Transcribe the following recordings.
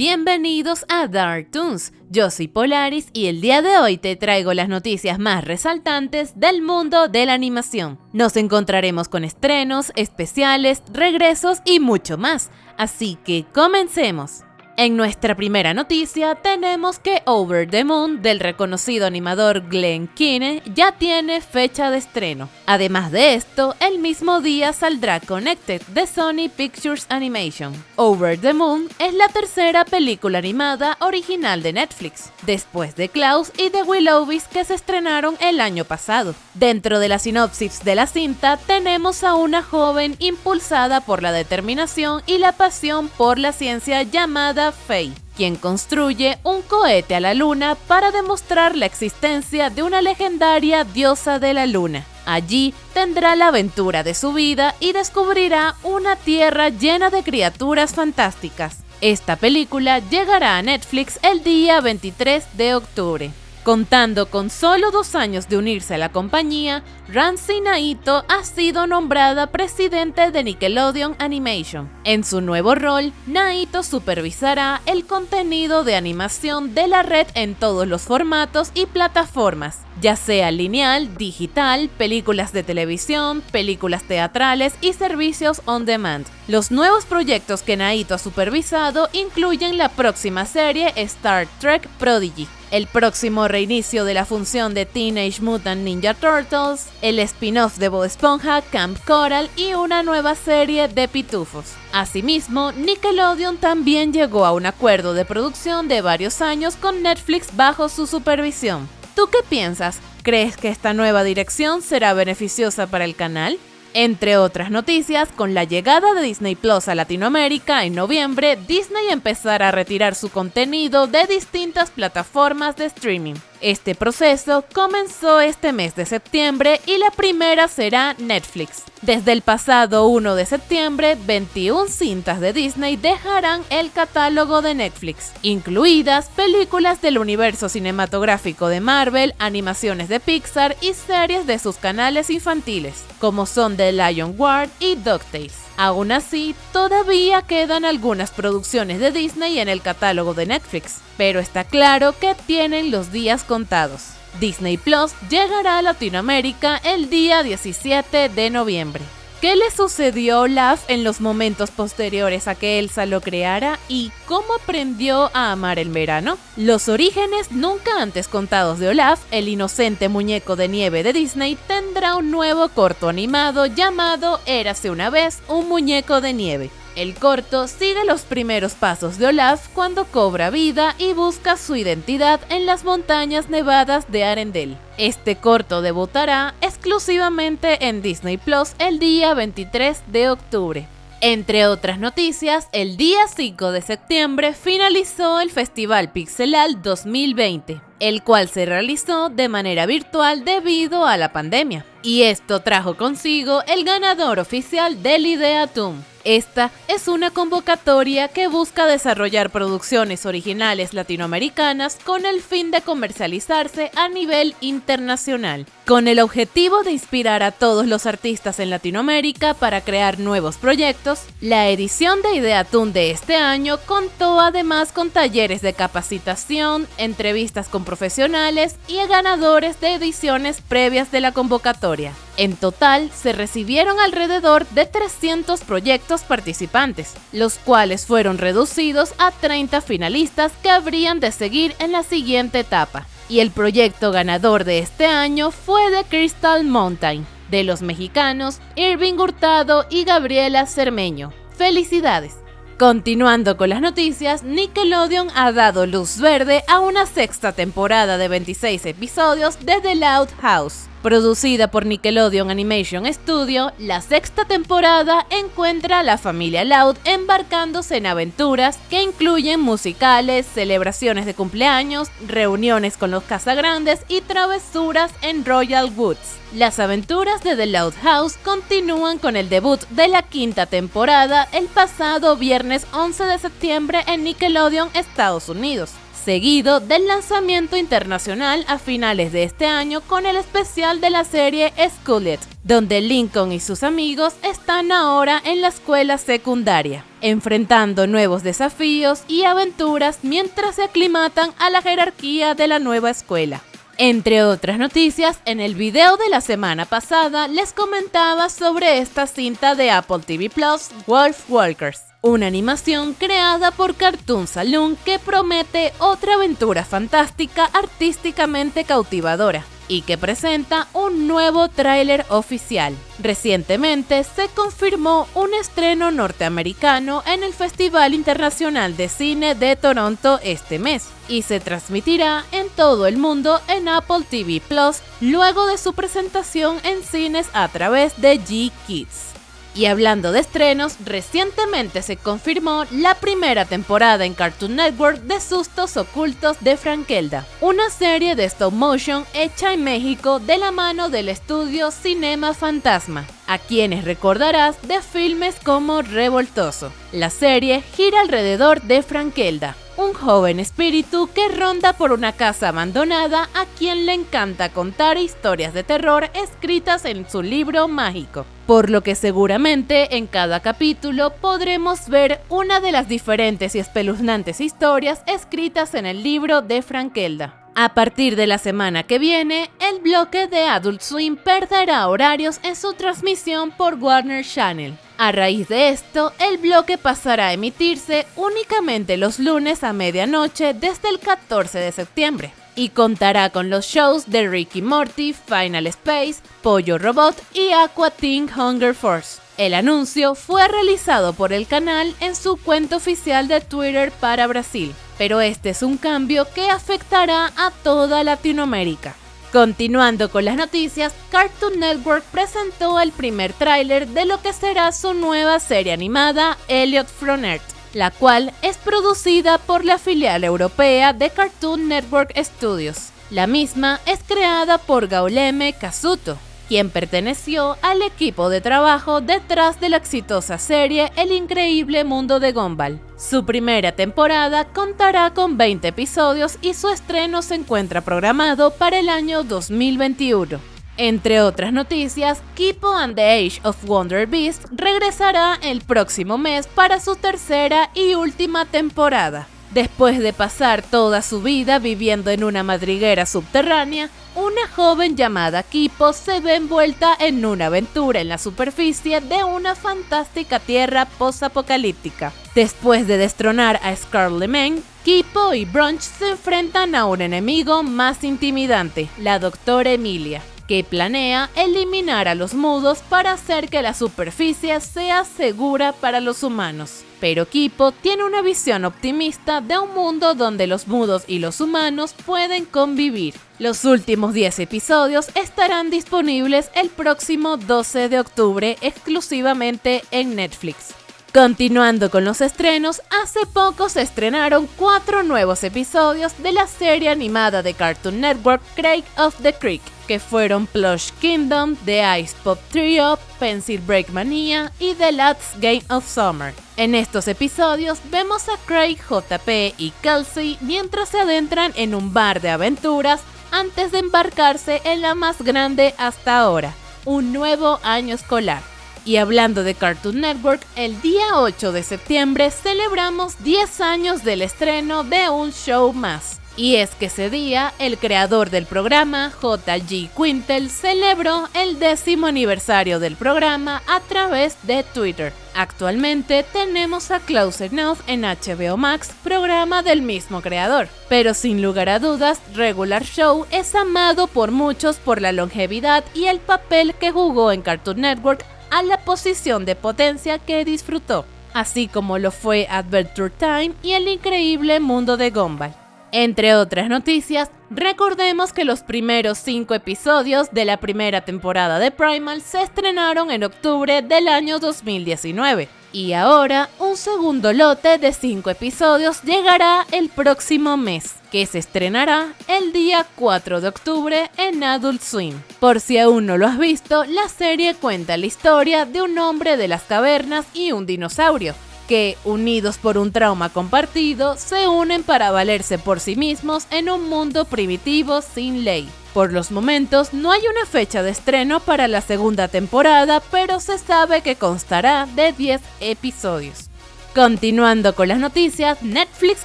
Bienvenidos a Dark Toons, yo soy Polaris y el día de hoy te traigo las noticias más resaltantes del mundo de la animación. Nos encontraremos con estrenos, especiales, regresos y mucho más, así que comencemos. En nuestra primera noticia tenemos que Over the Moon del reconocido animador Glenn Keane ya tiene fecha de estreno. Además de esto, el mismo día saldrá Connected de Sony Pictures Animation. Over the Moon es la tercera película animada original de Netflix, después de Klaus y de Willowbeast que se estrenaron el año pasado. Dentro de la sinopsis de la cinta tenemos a una joven impulsada por la determinación y la pasión por la ciencia llamada Faye, quien construye un cohete a la luna para demostrar la existencia de una legendaria diosa de la luna. Allí tendrá la aventura de su vida y descubrirá una tierra llena de criaturas fantásticas. Esta película llegará a Netflix el día 23 de octubre. Contando con solo dos años de unirse a la compañía, Ramsey Naito ha sido nombrada presidente de Nickelodeon Animation. En su nuevo rol, Naito supervisará el contenido de animación de la red en todos los formatos y plataformas, ya sea lineal, digital, películas de televisión, películas teatrales y servicios on demand. Los nuevos proyectos que Naito ha supervisado incluyen la próxima serie Star Trek Prodigy, el próximo reinicio de la función de Teenage Mutant Ninja Turtles, el spin-off de Bob Esponja, Camp Coral y una nueva serie de pitufos. Asimismo, Nickelodeon también llegó a un acuerdo de producción de varios años con Netflix bajo su supervisión. ¿Tú qué piensas? ¿Crees que esta nueva dirección será beneficiosa para el canal? Entre otras noticias, con la llegada de Disney Plus a Latinoamérica en noviembre, Disney empezará a retirar su contenido de distintas plataformas de streaming. Este proceso comenzó este mes de septiembre y la primera será Netflix. Desde el pasado 1 de septiembre, 21 cintas de Disney dejarán el catálogo de Netflix, incluidas películas del universo cinematográfico de Marvel, animaciones de Pixar y series de sus canales infantiles, como son The Lion Guard y DuckTales. Aún así, todavía quedan algunas producciones de Disney en el catálogo de Netflix, pero está claro que tienen los días contados. Disney Plus llegará a Latinoamérica el día 17 de noviembre. ¿Qué le sucedió a Olaf en los momentos posteriores a que Elsa lo creara y cómo aprendió a amar el verano? Los orígenes nunca antes contados de Olaf, el inocente muñeco de nieve de Disney, tendrá un nuevo corto animado llamado Érase una vez un muñeco de nieve. El corto sigue los primeros pasos de Olaf cuando cobra vida y busca su identidad en las montañas nevadas de Arendelle. Este corto debutará exclusivamente en Disney Plus el día 23 de octubre. Entre otras noticias, el día 5 de septiembre finalizó el Festival Pixelal 2020, el cual se realizó de manera virtual debido a la pandemia. Y esto trajo consigo el ganador oficial del Ideatum, esta es una convocatoria que busca desarrollar producciones originales latinoamericanas con el fin de comercializarse a nivel internacional, con el objetivo de inspirar a todos los artistas en Latinoamérica para crear nuevos proyectos. La edición de Ideatun de este año contó además con talleres de capacitación, entrevistas con profesionales y ganadores de ediciones previas de la convocatoria. En total, se recibieron alrededor de 300 proyectos participantes, los cuales fueron reducidos a 30 finalistas que habrían de seguir en la siguiente etapa. Y el proyecto ganador de este año fue de Crystal Mountain, de los mexicanos Irving Hurtado y Gabriela Cermeño. ¡Felicidades! Continuando con las noticias, Nickelodeon ha dado luz verde a una sexta temporada de 26 episodios de The Loud House. Producida por Nickelodeon Animation Studio, la sexta temporada encuentra a la familia Loud embarcándose en aventuras que incluyen musicales, celebraciones de cumpleaños, reuniones con los cazagrandes y travesuras en Royal Woods. Las aventuras de The Loud House continúan con el debut de la quinta temporada el pasado viernes 11 de septiembre en Nickelodeon, Estados Unidos seguido del lanzamiento internacional a finales de este año con el especial de la serie Skullet, donde Lincoln y sus amigos están ahora en la escuela secundaria, enfrentando nuevos desafíos y aventuras mientras se aclimatan a la jerarquía de la nueva escuela. Entre otras noticias, en el video de la semana pasada les comentaba sobre esta cinta de Apple TV Plus, Wolf Walkers, una animación creada por Cartoon Saloon que promete otra aventura fantástica artísticamente cautivadora y que presenta un nuevo tráiler oficial. Recientemente se confirmó un estreno norteamericano en el Festival Internacional de Cine de Toronto este mes y se transmitirá en todo el mundo en Apple TV Plus luego de su presentación en cines a través de G-Kids. Y hablando de estrenos, recientemente se confirmó la primera temporada en Cartoon Network de Sustos Ocultos de Frankelda, una serie de stop motion hecha en México de la mano del estudio Cinema Fantasma, a quienes recordarás de filmes como Revoltoso. La serie gira alrededor de Frankelda, un joven espíritu que ronda por una casa abandonada a quien le encanta contar historias de terror escritas en su libro mágico, por lo que seguramente en cada capítulo podremos ver una de las diferentes y espeluznantes historias escritas en el libro de Frankelda. A partir de la semana que viene, el bloque de Adult Swim perderá horarios en su transmisión por Warner Channel. A raíz de esto, el bloque pasará a emitirse únicamente los lunes a medianoche desde el 14 de septiembre y contará con los shows de Ricky Morty, Final Space, Pollo Robot y Aqua Teen Hunger Force. El anuncio fue realizado por el canal en su cuenta oficial de Twitter para Brasil, pero este es un cambio que afectará a toda Latinoamérica. Continuando con las noticias, Cartoon Network presentó el primer tráiler de lo que será su nueva serie animada Elliot from Earth, la cual es producida por la filial europea de Cartoon Network Studios. La misma es creada por Gauleme Kazuto, quien perteneció al equipo de trabajo detrás de la exitosa serie El increíble mundo de Gumball. Su primera temporada contará con 20 episodios y su estreno se encuentra programado para el año 2021. Entre otras noticias, Kipo and the Age of Wonder Beast regresará el próximo mes para su tercera y última temporada. Después de pasar toda su vida viviendo en una madriguera subterránea, una joven llamada Kipo se ve envuelta en una aventura en la superficie de una fantástica tierra post-apocalíptica. Después de destronar a Scarlet Kipo y Brunch se enfrentan a un enemigo más intimidante, la doctora Emilia que planea eliminar a los mudos para hacer que la superficie sea segura para los humanos. Pero Kipo tiene una visión optimista de un mundo donde los mudos y los humanos pueden convivir. Los últimos 10 episodios estarán disponibles el próximo 12 de octubre exclusivamente en Netflix. Continuando con los estrenos, hace poco se estrenaron cuatro nuevos episodios de la serie animada de Cartoon Network Craig of the Creek, que fueron Plush Kingdom, The Ice Pop Trio, Pencil Break Mania y The Last Game of Summer. En estos episodios vemos a Craig, JP y Kelsey mientras se adentran en un bar de aventuras antes de embarcarse en la más grande hasta ahora, un nuevo año escolar. Y hablando de Cartoon Network, el día 8 de septiembre celebramos 10 años del estreno de un show más. Y es que ese día, el creador del programa, JG Quintel, celebró el décimo aniversario del programa a través de Twitter. Actualmente tenemos a Close Enough en HBO Max, programa del mismo creador. Pero sin lugar a dudas, Regular Show es amado por muchos por la longevidad y el papel que jugó en Cartoon Network a la posición de potencia que disfrutó, así como lo fue Adventure Time y el increíble mundo de Gumball. Entre otras noticias, recordemos que los primeros cinco episodios de la primera temporada de Primal se estrenaron en octubre del año 2019 y ahora un segundo lote de cinco episodios llegará el próximo mes, que se estrenará el día 4 de octubre en Adult Swim. Por si aún no lo has visto, la serie cuenta la historia de un hombre de las cavernas y un dinosaurio, que, unidos por un trauma compartido, se unen para valerse por sí mismos en un mundo primitivo sin ley. Por los momentos no hay una fecha de estreno para la segunda temporada, pero se sabe que constará de 10 episodios. Continuando con las noticias, Netflix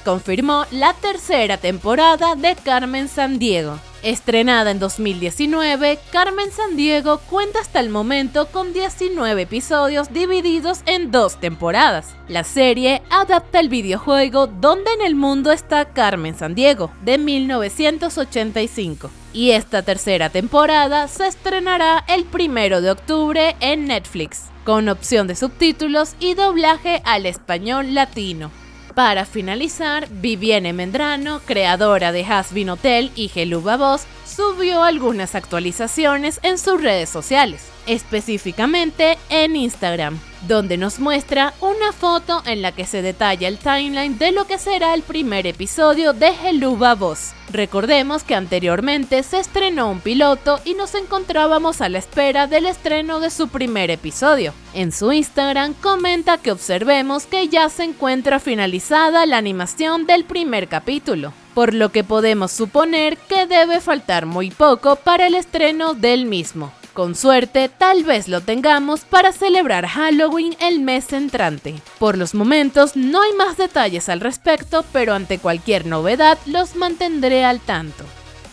confirmó la tercera temporada de Carmen Sandiego. Estrenada en 2019, Carmen Sandiego cuenta hasta el momento con 19 episodios divididos en dos temporadas. La serie adapta el videojuego Donde en el mundo está Carmen Sandiego, de 1985. Y esta tercera temporada se estrenará el primero de octubre en Netflix, con opción de subtítulos y doblaje al español latino. Para finalizar, Vivienne Mendrano, creadora de Hasbin Hotel y Geluba Voz, subió algunas actualizaciones en sus redes sociales, específicamente en Instagram donde nos muestra una foto en la que se detalla el timeline de lo que será el primer episodio de Heluba Boss. Recordemos que anteriormente se estrenó un piloto y nos encontrábamos a la espera del estreno de su primer episodio. En su Instagram comenta que observemos que ya se encuentra finalizada la animación del primer capítulo, por lo que podemos suponer que debe faltar muy poco para el estreno del mismo. Con suerte, tal vez lo tengamos para celebrar Halloween el mes entrante. Por los momentos no hay más detalles al respecto, pero ante cualquier novedad los mantendré al tanto.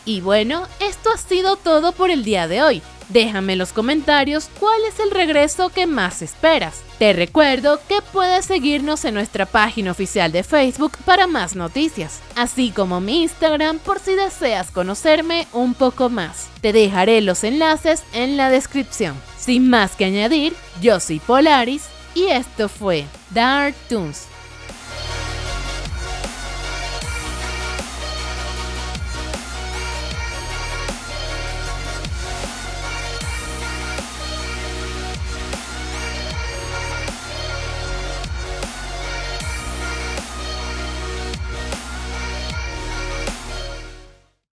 Y bueno, esto ha sido todo por el día de hoy. Déjame en los comentarios cuál es el regreso que más esperas. Te recuerdo que puedes seguirnos en nuestra página oficial de Facebook para más noticias, así como mi Instagram por si deseas conocerme un poco más. Te dejaré los enlaces en la descripción. Sin más que añadir, yo soy Polaris y esto fue Dark Toons.